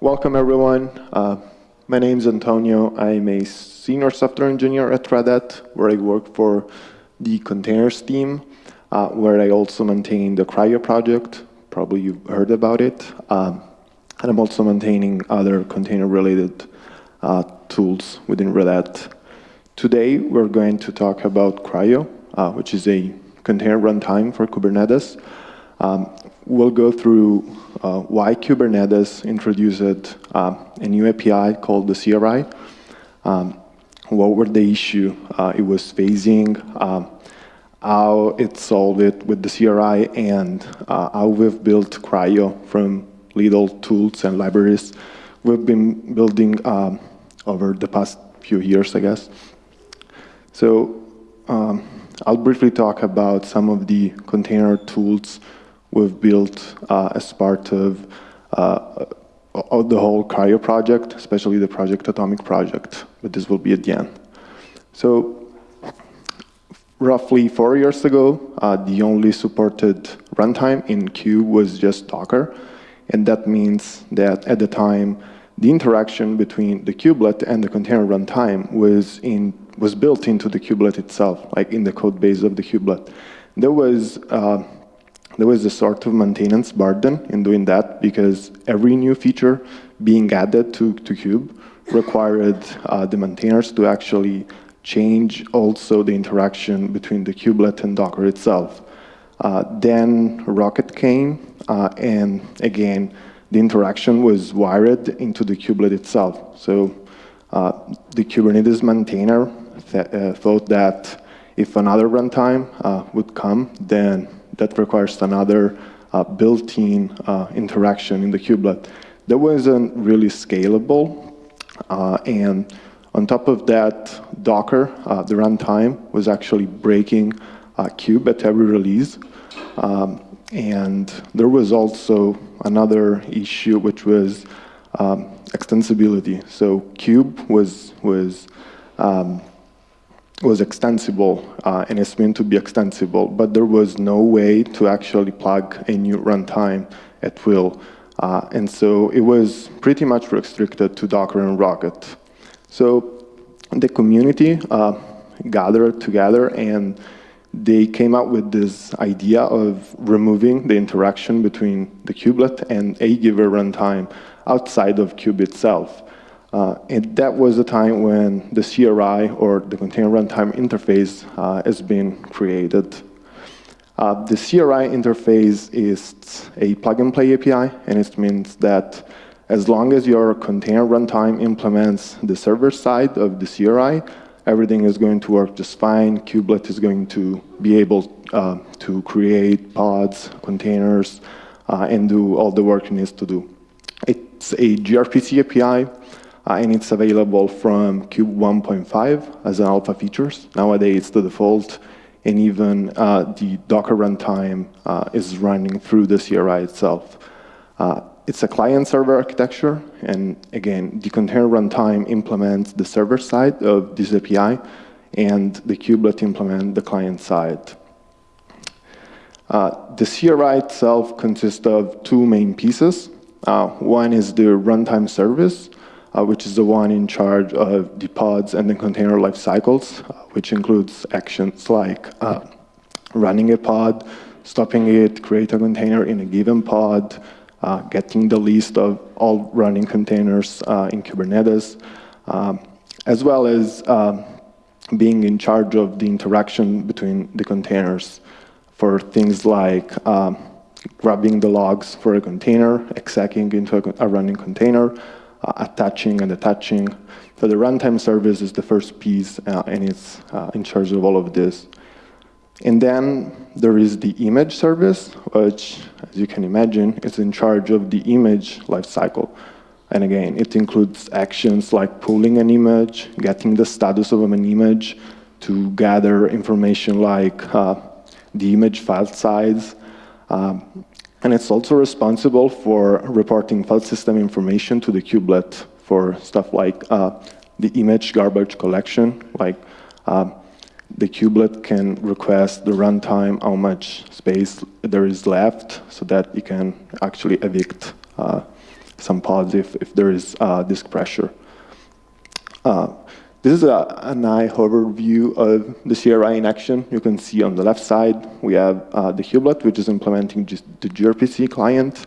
welcome everyone. Uh, my name is Antonio. I'm a senior software engineer at Red Hat, where I work for the containers team, uh, where I also maintain the CRI-O project. Probably you've heard about it. Um, and I'm also maintaining other container-related uh, tools within Red Hat. Today, we're going to talk about CRI-O, uh, which is a container runtime for Kubernetes. Um, we'll go through uh, why Kubernetes introduced uh, a new API called the CRI, um, what were the issue uh, it was facing, um, how it solved it with the CRI, and uh, how we've built CRI-O from little tools and libraries we've been building um, over the past few years, I guess. So um, I'll briefly talk about some of the container tools we've built uh, as part of, uh, the whole CRI-O project, especially the Project Atomic project, but this will be at the end. So roughly four years ago, uh, the only supported runtime in Kube was just Docker, and that means that at the time, the interaction between the kubelet and the container runtime was in was built into the kubelet itself, like in the code base of the kubelet. There was uh, there was a sort of maintenance burden in doing that because every new feature being added to, to Kube required uh, the maintainers to actually change also the interaction between the kubelet and Docker itself. Uh, then rkt came, uh, and again, the interaction was wired into the kubelet itself. So uh, the Kubernetes maintainer th uh, thought that if another runtime uh, would come, then that requires another uh, built-in uh, interaction in the kubelet. That wasn't really scalable, uh, and on top of that, Docker, uh, the runtime, was actually breaking uh, Kube at every release. Um, and there was also another issue, which was um, extensibility. So Kube was was um, was extensible uh, and it's meant to be extensible, but there was no way to actually plug a new runtime at will. Uh, and so it was pretty much restricted to Docker and rkt. So the community uh, gathered together and they came up with this idea of removing the interaction between the kubelet and a given runtime outside of Kube itself. Uh, and that was the time when the CRI, or the Container Runtime Interface, uh, has been created. Uh, the CRI interface is a plug-and-play API, and it means that as long as your container runtime implements the server side of the CRI, everything is going to work just fine. Kubelet is going to be able uh, to create pods, containers, uh, and do all the work it needs to do. It's a gRPC API, and it's available from Kube 1.5 as an alpha features. Nowadays, it's the default, and even uh, the Docker runtime uh, is running through the CRI itself. Uh, it's a client-server architecture, and again, the container runtime implements the server side of this API, and the kubelet implement the client side. Uh, the CRI itself consists of two main pieces. Uh, one is the runtime service, uh, which is the one in charge of the pods and the container life cycles, uh, which includes actions like uh, running a pod, stopping it, create a container in a given pod, uh, getting the list of all running containers uh, in Kubernetes, um, as well as um, being in charge of the interaction between the containers for things like um, grabbing the logs for a container, execing into a, a running container, attaching and attaching. So the runtime service is the first piece, uh, and it's uh, in charge of all of this. And then there is the image service, which, as you can imagine, is in charge of the image lifecycle. And again, it includes actions like pulling an image, getting the status of an image, to gather information like uh, the image file size, um, and it's also responsible for reporting file system information to the kubelet for stuff like uh, the image garbage collection, like uh, the kubelet can request the runtime, how much space there is left, so that you can actually evict uh, some pods if, if there is uh, disk pressure. This is a, a nice overview of the CRI in action. You can see on the left side, we have uh, the kubelet, which is implementing just the gRPC client,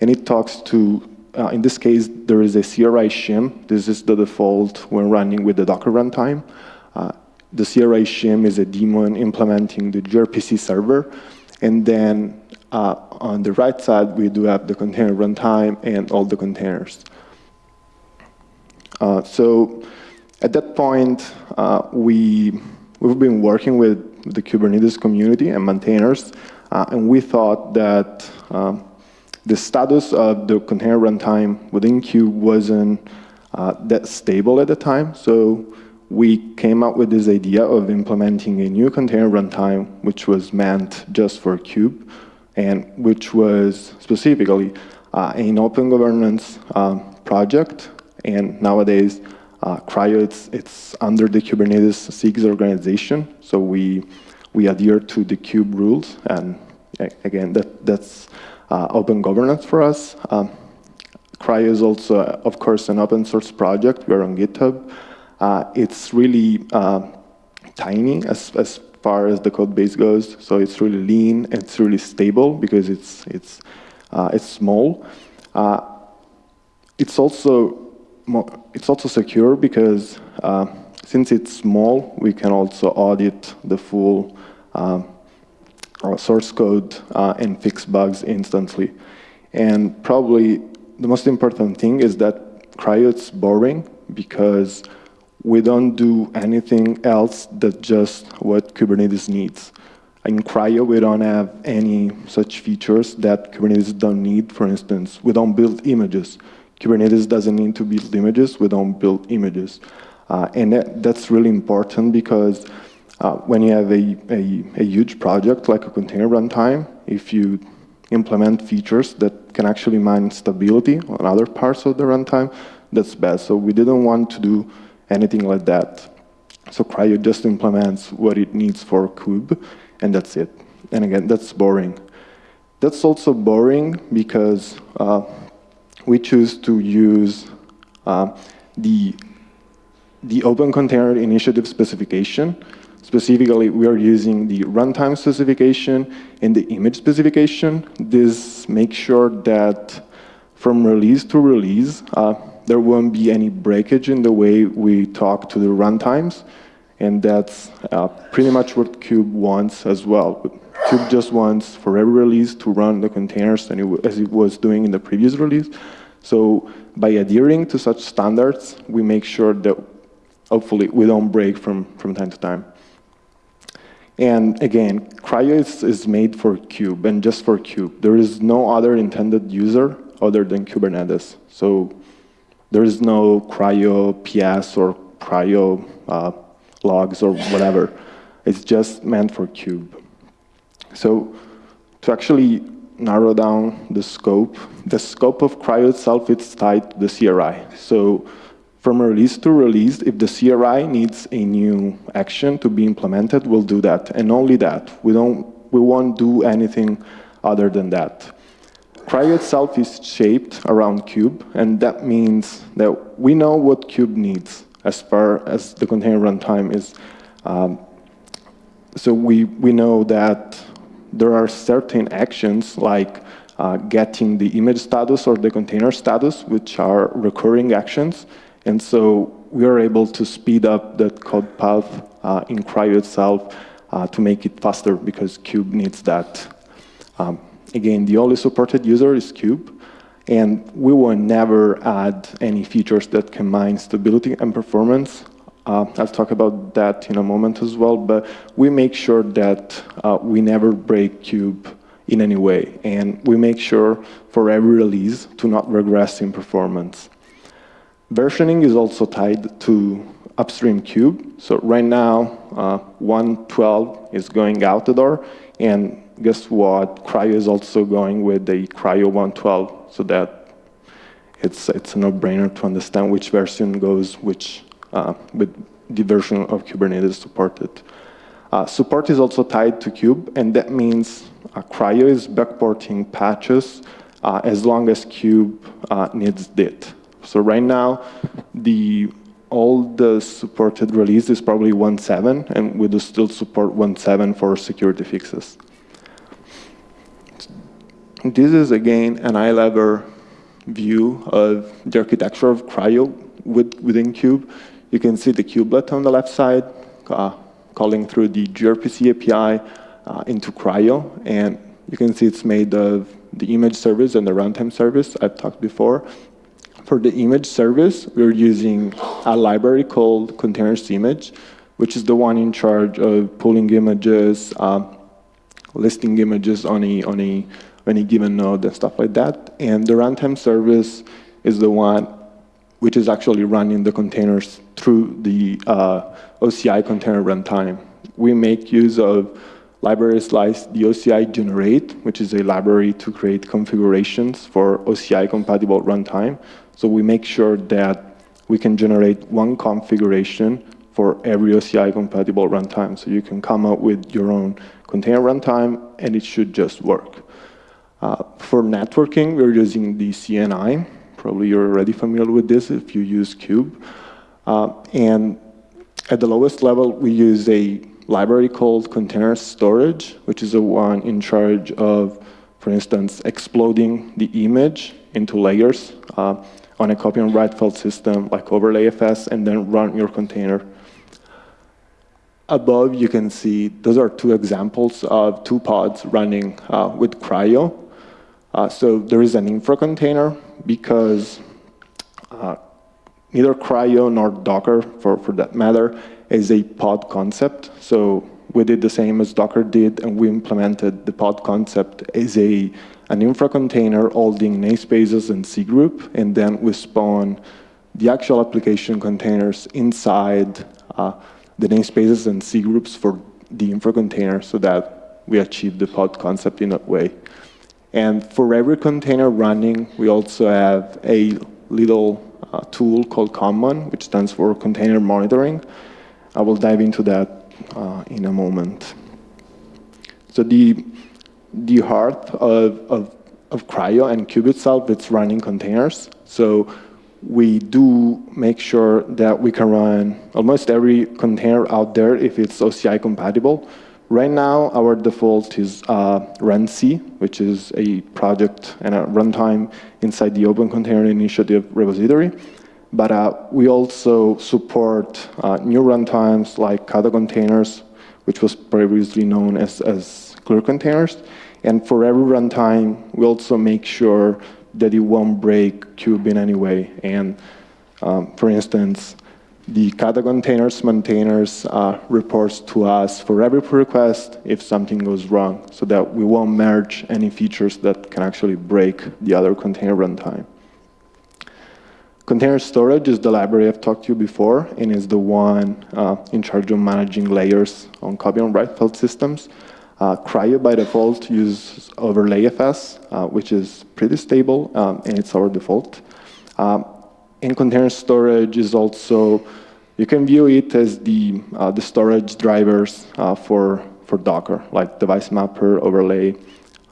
and it talks to, uh, in this case, there is a CRI shim. This is the default when running with the Docker runtime. Uh, the CRI shim is a daemon implementing the gRPC server, and then uh, on the right side, we do have the container runtime and all the containers. Uh, so at that point, uh, we, we've been working with the Kubernetes community and maintainers, uh, and we thought that um, the status of the container runtime within Kube wasn't uh, that stable at the time, so we came up with this idea of implementing a new container runtime, which was meant just for Kube, and which was specifically uh, an open governance um, project, and nowadays uh, CRI-O, it's, it's under the Kubernetes SIGs organization, so we, we adhere to the kube rules, and again, that, that's uh, open governance for us. Um, CRI-O is also, uh, of course, an open source project. We're on GitHub. Uh, it's really uh, tiny as, as far as the code base goes, so it's really lean, it's really stable because it's, it's, uh, it's small. Uh, it's also it's also secure because uh, since it's small, we can also audit the full um, uh, source code uh, and fix bugs instantly. And probably the most important thing is that CRI-O is boring because we don't do anything else that just what Kubernetes needs. In CRI-O, we don't have any such features that Kubernetes don't need. For instance, we don't build images. Kubernetes doesn't need to build images, we don't build images. Uh, and that, that's really important because uh, when you have a, a, a, huge project like a container runtime, if you implement features that can actually mine stability on other parts of the runtime, that's bad. So we didn't want to do anything like that. So CRI-O just implements what it needs for Kube, and that's it. And again, that's boring. That's also boring because uh, we choose to use uh, the, the Open Container Initiative specification. Specifically, we are using the runtime specification and the image specification. This makes sure that from release to release, uh, there won't be any breakage in the way we talk to the runtimes. And that's uh, pretty much what Kube wants as well. Kube just wants for every release to run the containers as it was doing in the previous release. So by adhering to such standards, we make sure that hopefully we don't break from, from time to time. And again, CRI-O is, is made for Kube and just for Kube. There is no other intended user other than Kubernetes. So there is no CRI-O PS or CRI-O uh, logs or whatever. It's just meant for Kube. So to actually narrow down the scope, the scope of CRI-O itself is tied to the CRI. So from release to release, if the CRI needs a new action to be implemented, we'll do that, and only that. We, don't, we won't do anything other than that. CRI-O itself is shaped around kube, and that means that we know what kube needs as far as the container runtime is. Um, so we, we know that there are certain actions like uh, getting the image status or the container status, which are recurring actions. And so we are able to speed up that code path uh, in CRI-O itself uh, to make it faster because Kube needs that. Um, again, the only supported user is Kube, And we will never add any features that can mine stability and performance uh, I'll talk about that in a moment as well, but we make sure that uh, we never break kube in any way, and we make sure for every release to not regress in performance. Versioning is also tied to upstream kube, So right now, uh, 1.12 is going out the door, and guess what? CRI-O is also going with the CRI-O 1.12, so that it's, it's a no-brainer to understand which version goes which with the version of Kubernetes supported. Uh, support is also tied to Kube, and that means uh, CRI-O is backporting patches uh, as long as kube uh, needs it. So right now, the all the supported release is probably 1.7, and we do still support 1.7 for security fixes. This is, again, an eye-level view of the architecture of CRI-O with, within Kube. You can see the kubelet on the left side, uh, calling through the gRPC API uh, into CRI-O, and you can see it's made of the image service and the runtime service I've talked before. For the image service, we're using a library called containers image, which is the one in charge of pulling images, uh, listing images on a, on a any given node and stuff like that. And the runtime service is the one which is actually running the containers through the uh, OCI container runtime. We make use of libraries like the OCI generate, which is a library to create configurations for OCI compatible runtime. So we make sure that we can generate one configuration for every OCI compatible runtime. So you can come up with your own container runtime and it should just work. Uh, for networking, we're using the CNI. Probably you're already familiar with this if you use Kube. Uh, and at the lowest level, we use a library called container storage, which is the one in charge of, for instance, exploding the image into layers uh, on a copy on write file system like overlayfs and then run your container. Above, you can see those are two examples of two pods running uh, with CRI-O. Uh, so there is an infra container because uh, neither CRI-O nor Docker, for, for that matter, is a pod concept. So we did the same as Docker did, and we implemented the pod concept as a an infra container holding namespaces and cgroup, and then we spawn the actual application containers inside uh, the namespaces and cgroups for the infra container so that we achieve the pod concept in that way. And for every container running, we also have a little uh, tool called Conmon, which stands for Container Monitoring, I will dive into that uh, in a moment. So the, the heart of, of, of CRI-O and Kube itself, it's running containers. So we do make sure that we can run almost every container out there if it's OCI compatible. Right now, our default is uh, RunC, which is a project and a runtime inside the Open Container Initiative repository. But uh, we also support uh, new runtimes like Kata containers, which was previously known as, as clear containers. And for every runtime, we also make sure that it won't break Kube in any way. And um, for instance, the Kata containers maintainers uh, reports to us for every pull request if something goes wrong, so that we won't merge any features that can actually break the other container runtime. Container storage is the library I've talked to you before and is the one uh, in charge of managing layers on copy on write file systems. Uh, CRI-O by default uses overlayfs, uh, which is pretty stable um, and it's our default. Um, and container storage is also, you can view it as the, uh, the storage drivers uh, for, for Docker, like device mapper, overlay.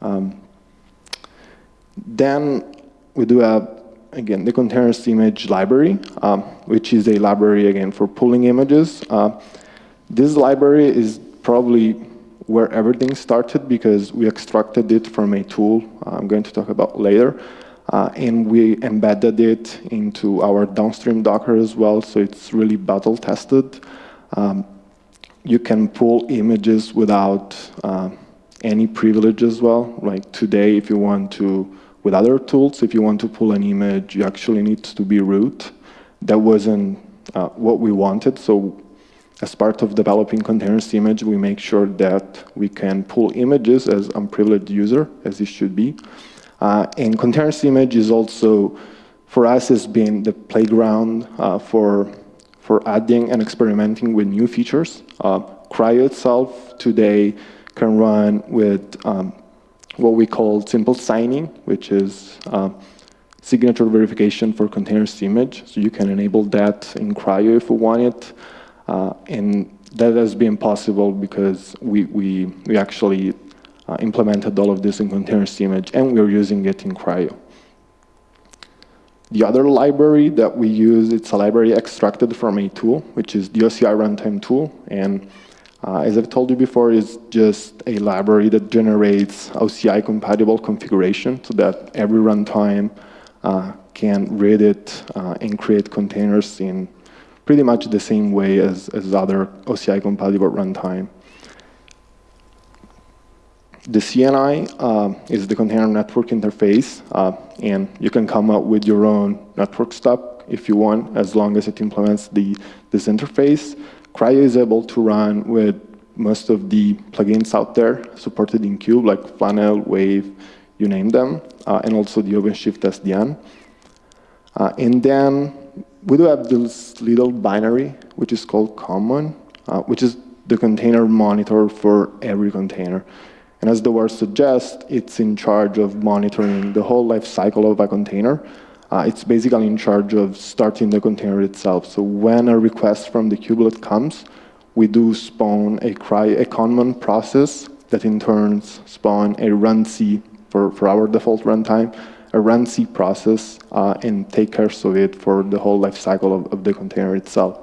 Um, then we do have again, the containers image library, um, which is a library, again, for pulling images. Uh, this library is probably where everything started because we extracted it from a tool I'm going to talk about later. Uh, and we embedded it into our downstream Docker as well, so it's really battle tested. Um, you can pull images without uh, any privilege as well. Like today, if you want to with other tools, if you want to pull an image, you actually need to be root. That wasn't uh, what we wanted, so as part of developing containers image, we make sure that we can pull images as unprivileged user, as it should be. Uh, and containers image is also, for us, has been the playground uh, for, for adding and experimenting with new features. Uh, CRI-O itself today can run with um, what we call simple signing, which is uh, signature verification for containers image. So you can enable that in CRI-O if you want it. Uh, and that has been possible because we, we, we actually uh, implemented all of this in containers image, and we're using it in CRI-O. The other library that we use, it's a library extracted from a tool, which is the OCI runtime tool. And uh, as I've told you before, it's just a library that generates OCI compatible configuration so that every runtime uh, can read it uh, and create containers in pretty much the same way as, as other OCI compatible runtime. The CNI uh, is the container network interface, uh, and you can come up with your own network stub if you want, as long as it implements the, this interface. CRI-O is able to run with most of the plugins out there supported in Kube, like Flannel, Wave, you name them, uh, and also the OpenShift SDN. Uh, and then we do have this little binary, which is called conmon, uh, which is the container monitor for every container. And as the word suggests, it's in charge of monitoring the whole life cycle of a container. Uh, it's basically in charge of starting the container itself. So when a request from the kubelet comes, we do spawn a, cry, a process that in turn spawn a runc for, for our default runtime, a runc process uh, and take care of it for the whole life cycle of, of the container itself.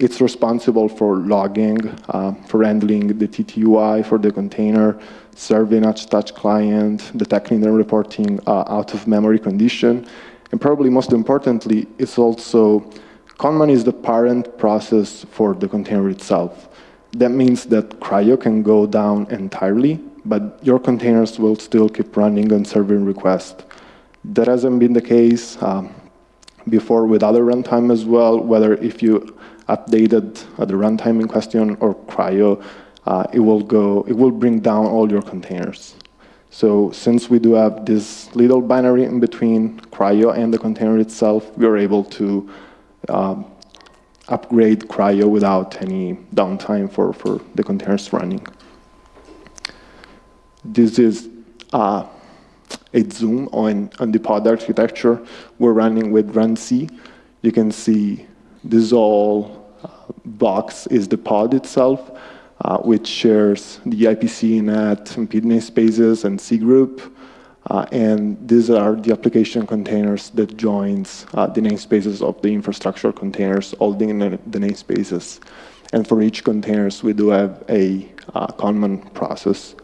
It's responsible for logging, uh, for handling the TTY for the container, serving each touch client, detecting and reporting uh, out-of-memory condition, and probably most importantly, it's also, Conmon is the parent process for the container itself. That means that CRI-O can go down entirely, but your containers will still keep running and serving requests. That hasn't been the case um, before with other runtime as well, whether if you updated at the runtime in question or CRI-O, uh, it will go, it will bring down all your containers. So since we do have this little binary in between CRI-O and the container itself, we are able to um, upgrade CRI-O without any downtime for, for the containers running. This is uh, a zoom on, on the pod architecture. We're running with runc. You can see this all uh, box is the pod itself, uh, which shares the IPC, NAT, and PID namespaces, and C group. Uh, and these are the application containers that joins uh, the namespaces of the infrastructure containers, all the, the namespaces. And for each containers, we do have a uh, conmon process.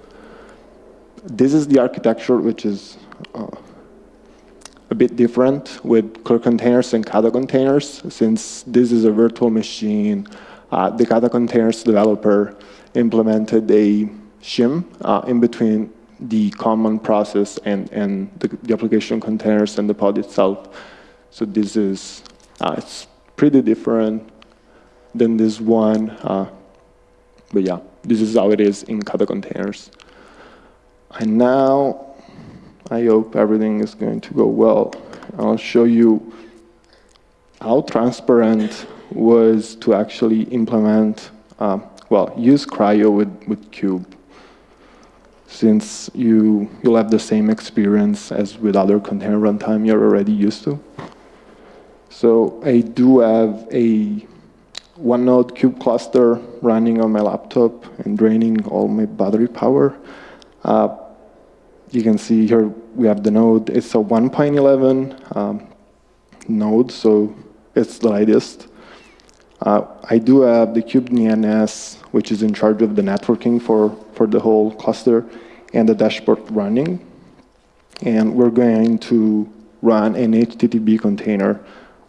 This is the architecture, which is uh, a bit different with Clear containers and Kata containers, since this is a virtual machine. Uh, the Kata containers developer implemented a shim uh, in between the conmon process and, and the, the, application containers and the pod itself. So this is, uh, it's pretty different than this one. Uh, but yeah, this is how it is in Kata containers. And now I hope everything is going to go well. I'll show you how transparent was to actually implement, uh, well, use CRI-O with, with Kube. Since you, you'll have the same experience as with other container runtime you're already used to. So I do have a one node Kube cluster running on my laptop and draining all my battery power. Uh, you can see here we have the node. It's a 1.11 um, node, so it's the latest. Uh, I do have the kubedns, which is in charge of the networking for, for the whole cluster, and the dashboard running. And we're going to run an HTTP container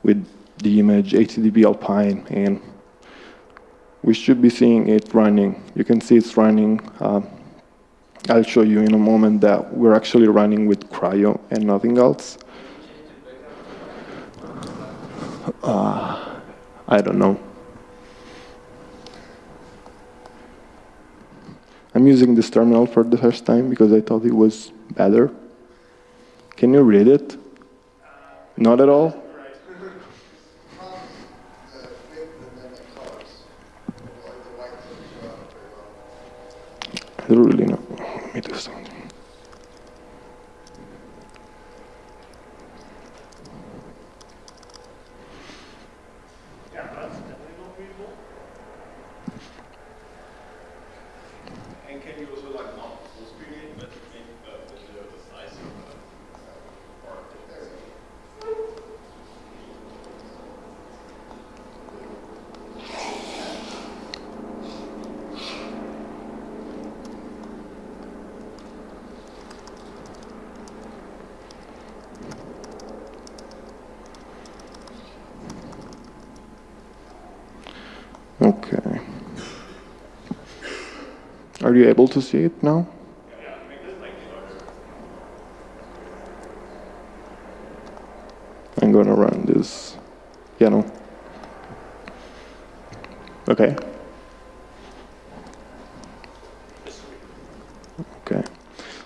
with the image HTTP Alpine, and we should be seeing it running. You can see it's running uh, I'll show you in a moment that we're actually running with CRI-O and nothing else. Uh, I don't know. I'm using this terminal for the first time because I thought it was better. Can you read it? Not at all? I don't really know me do something. And can you also like mount full screen are you able to see it now? I'm going to run this. Yeah, no. Okay. Okay.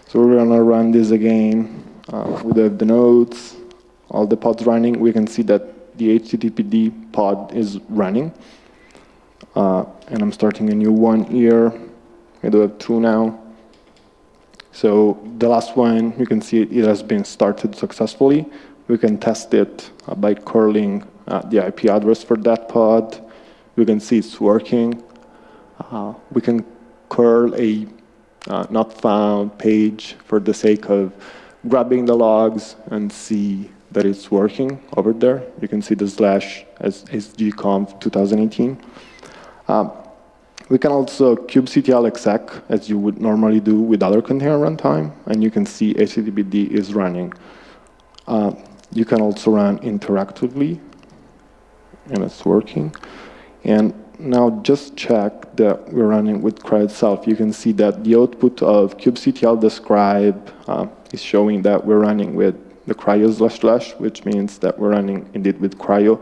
So we're to run this again uh, with the, the nodes, all the pods running. We can see that the HTTPD pod is running. Uh, and I'm starting a new one here. I do have two now. So the last one, you can see it, has been started successfully. We can test it uh, by curling uh, the IP address for that pod. We can see it's working. Uh, we can curl a uh, not found page for the sake of grabbing the logs and see that it's working over there. You can see the slash as sgconf 2018. Um, we can also kubectl exec, as you would normally do with other container runtime, and you can see HTTPD is running. Uh, you can also run interactively, and it's working. And now just check that we're running with CRI itself. You can see that the output of kubectl describe uh, is showing that we're running with the cryo slash slash, which means that we're running indeed with cryo.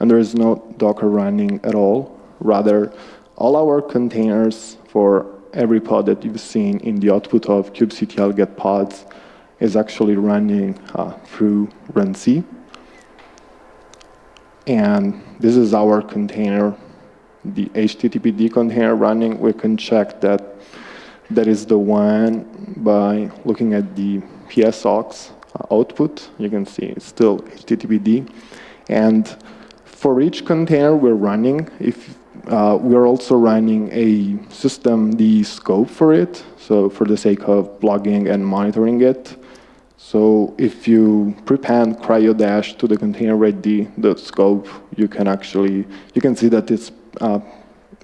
And there is no Docker running at all. Rather, all our containers for every pod that you've seen in the output of kubectl get pods is actually running uh, through runc. And this is our container, the HTTPD container running. We can check that that is the one by looking at the ps aux uh, output. You can see it's still HTTPD. And for each container we're running, if uh, we're also running a system, the scope for it, so for the sake of blogging and monitoring it. So if you prepend cryo-dash to the container ready the scope, you can actually, you can see that it's, uh,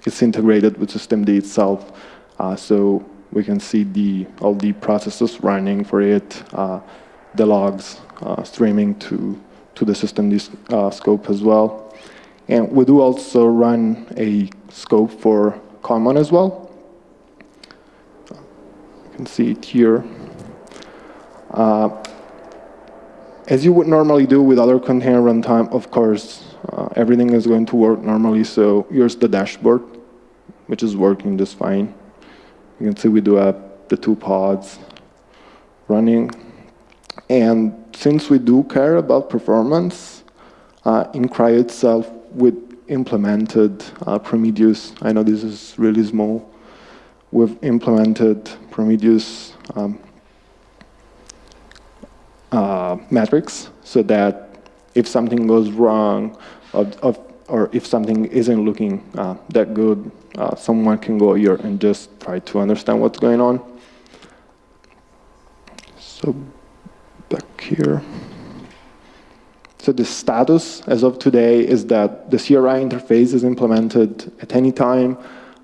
it's integrated with systemd itself. Uh, so we can see the all the processes running for it, uh, the logs uh, streaming to, to the systemd uh, scope as well. And we do also run a scope for conmon as well. You can see it here. Uh, as you would normally do with other container runtime, of course, uh, everything is going to work normally. So here's the dashboard, which is working just fine. You can see we do have the two pods running. And since we do care about performance, uh, in CRI itself, we implemented uh, Prometheus. I know this is really small. We've implemented Prometheus um, uh, metrics so that if something goes wrong of, of, or if something isn't looking uh, that good, uh, someone can go here and just try to understand what's going on. So back here. So the status as of today is that the CRI interface is implemented at any time,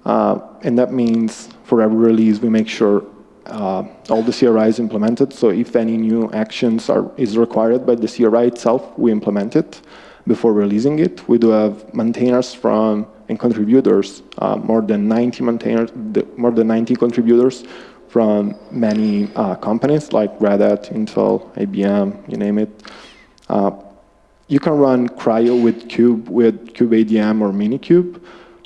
uh, and that means for every release we make sure uh, all the CRI is implemented. So if any new actions are is required by the CRI itself, we implement it before releasing it. We do have maintainers from and contributors, uh, more than 90 maintainers, more than 90 contributors from many uh, companies like Red Hat, Intel, IBM, you name it. Uh, you can run CRI-O with Kube, with KubeADM or Minikube.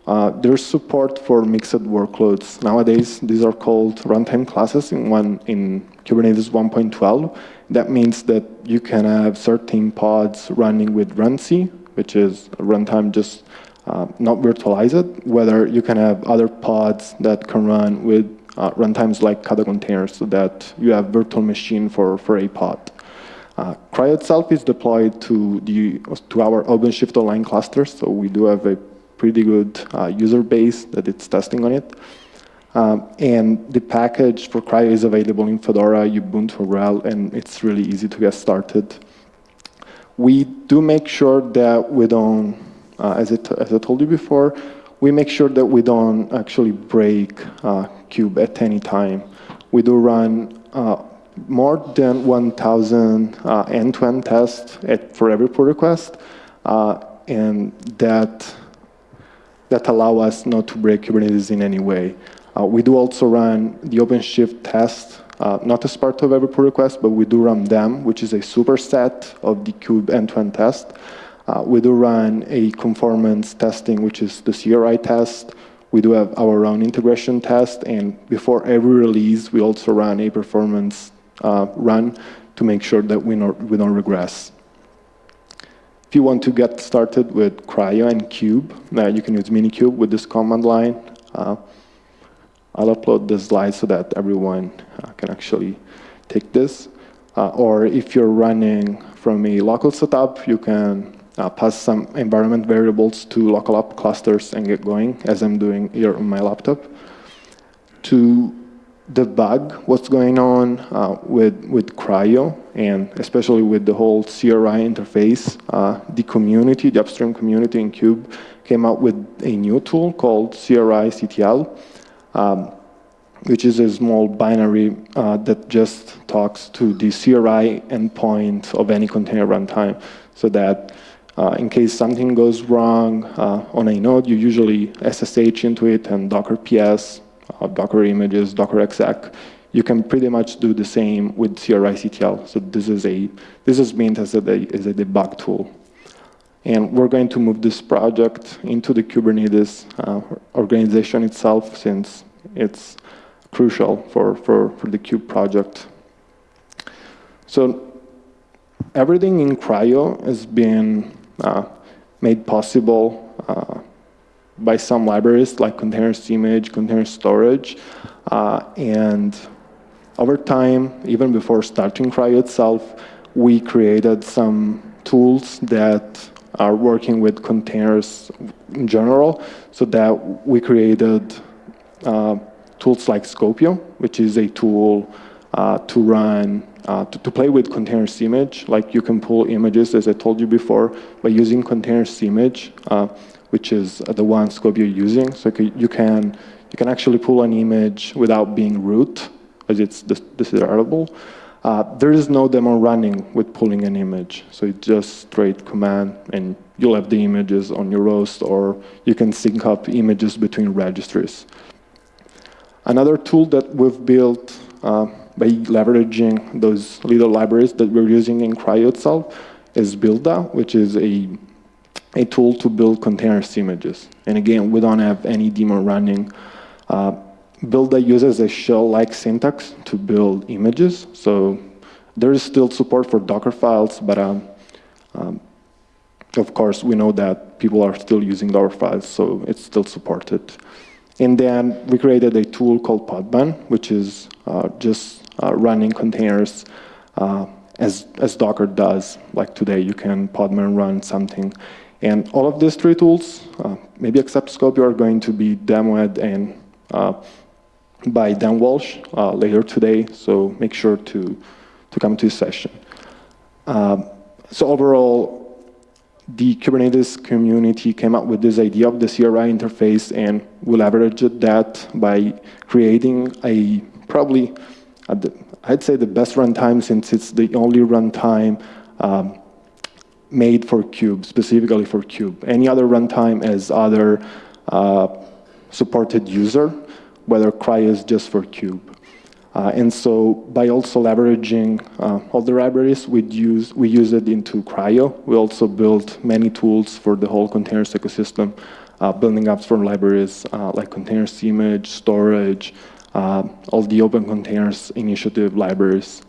Uh, there's support for mixed workloads. Nowadays, these are called runtime classes in, one, in Kubernetes 1.12. That means that you can have certain pods running with runc, which is runtime just uh, not virtualized, whether you can have other pods that can run with uh, runtimes like Kata containers so that you have virtual machine for, for a pod. Uh, CRI-O itself is deployed to, the, to our OpenShift Online clusters, so we do have a pretty good uh, user base that it's testing on it. Um, and the package for CRI-O is available in Fedora, Ubuntu, RHEL, and it's really easy to get started. We do make sure that we don't, uh, as, it, as I told you before, we make sure that we don't actually break uh, Kube at any time. We do run uh, more than 1,000 uh, end-to-end tests at, for every pull request, uh, and that that allow us not to break Kubernetes in any way. Uh, we do also run the OpenShift test, uh, not as part of every pull request, but we do run them, which is a superset of the kube end-to-end test. Uh, we do run a conformance testing, which is the CRI test. We do have our own integration test, and before every release, we also run a performance uh, run to make sure that we, not, we don't regress. If you want to get started with CRI-O and Kube, uh, you can use Minikube with this command line. Uh, I'll upload the slide so that everyone uh, can actually take this. Uh, or if you're running from a local setup, you can uh, pass some environment variables to local app clusters and get going, as I'm doing here on my laptop. To debug what's going on uh, with, with CRI-O, and especially with the whole CRI interface, uh, the community, the upstream community in Kube, came out with a new tool called CRI CTL, um, which is a small binary uh, that just talks to the CRI endpoint of any container runtime, so that uh, in case something goes wrong uh, on a node, you usually SSH into it and Docker PS, Docker images, Docker exec. You can pretty much do the same with CRI-CTL. So this is a this is meant as a, as a debug tool. And we're going to move this project into the Kubernetes uh, organization itself since it's crucial for, for, for the Kube project. So everything in CRI-O has been uh, made possible uh, by some libraries like containers image, container storage, uh, and over time, even before starting CRI-O itself, we created some tools that are working with containers in general, so that we created uh, tools like Skopeo, which is a tool uh, to run uh, to, to, play with containers image, like you can pull images, as I told you before, by using containers image, uh, which is the one scope you're using. So you can, you can actually pull an image without being root, as it's desirable. Uh, there is no demo running with pulling an image. So it's just straight command, and you'll have the images on your host, or you can sync up images between registries. Another tool that we've built uh, by leveraging those little libraries that we're using in CRI-O itself is Buildah, which is a, a tool to build containers images. And again, we don't have any daemon running. Uh, Buildah uses a shell-like syntax to build images. So there is still support for Docker files, but um, um, of course, we know that people are still using Docker files, so it's still supported. And then we created a tool called Podman, which is uh, just uh, running containers uh, as, as Docker does. Like today, you can Podman run something. And all of these three tools, maybe except Skopeo, are going to be demoed and by Dan Walsh uh, later today, so make sure to, to come to his session. Um, so overall, the Kubernetes community came up with this idea of the CRI interface and we leveraged that by creating a probably I'd say the best runtime since it's the only runtime um, made for Kube, specifically for Kube. Any other runtime as other uh, supported user, whether CRI-O is just for Kube. Uh, and so by also leveraging uh, all the libraries, we use, we use it into CRI-O. We also built many tools for the whole containers ecosystem, uh, building apps from libraries uh, like containers image, storage, uh, all the open containers initiative libraries.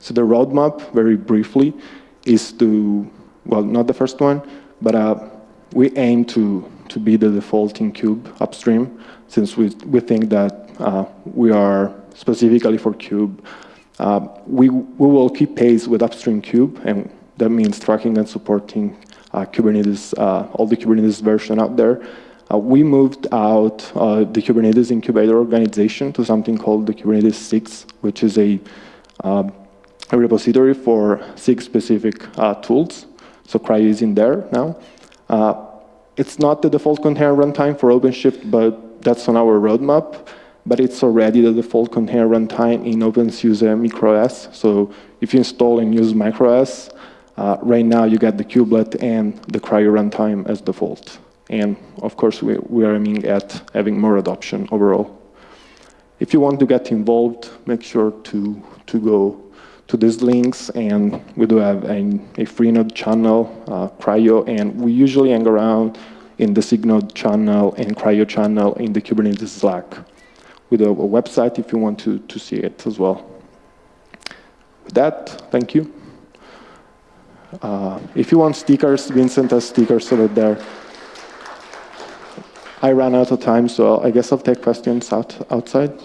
So the roadmap, very briefly, is to, well, not the first one, but uh, we aim to, to be the default in Kube upstream, since we, we think that uh, we are specifically for Kube. Uh, we, we will keep pace with upstream Kube, and that means tracking and supporting uh, Kubernetes, uh, all the Kubernetes version out there, uh, we moved out the Kubernetes incubator organization to something called the Kubernetes SIGs, which is a, a repository for SIG specific uh, tools. So CRI-O is in there now. Uh, it's not the default container runtime for OpenShift, but that's on our roadmap. But it's already the default container runtime in OpenSUSE MicroOS. So if you install and use MicroOS, uh, right now you get the kubelet and the CRI-O runtime as default. And of course, we, we are aiming at having more adoption overall. if you want to get involved, make sure to, to go to these links, and we do have a, a Freenode channel, uh, CRI-O, and we usually hang around in the SIG-Node channel and CRI-O channel in the Kubernetes Slack. We do have a website if you want to, to see it as well. With that, thank you. Uh, if you want stickers, Vincent has stickers over there. I ran out of time, so I guess I'll take questions out, outside.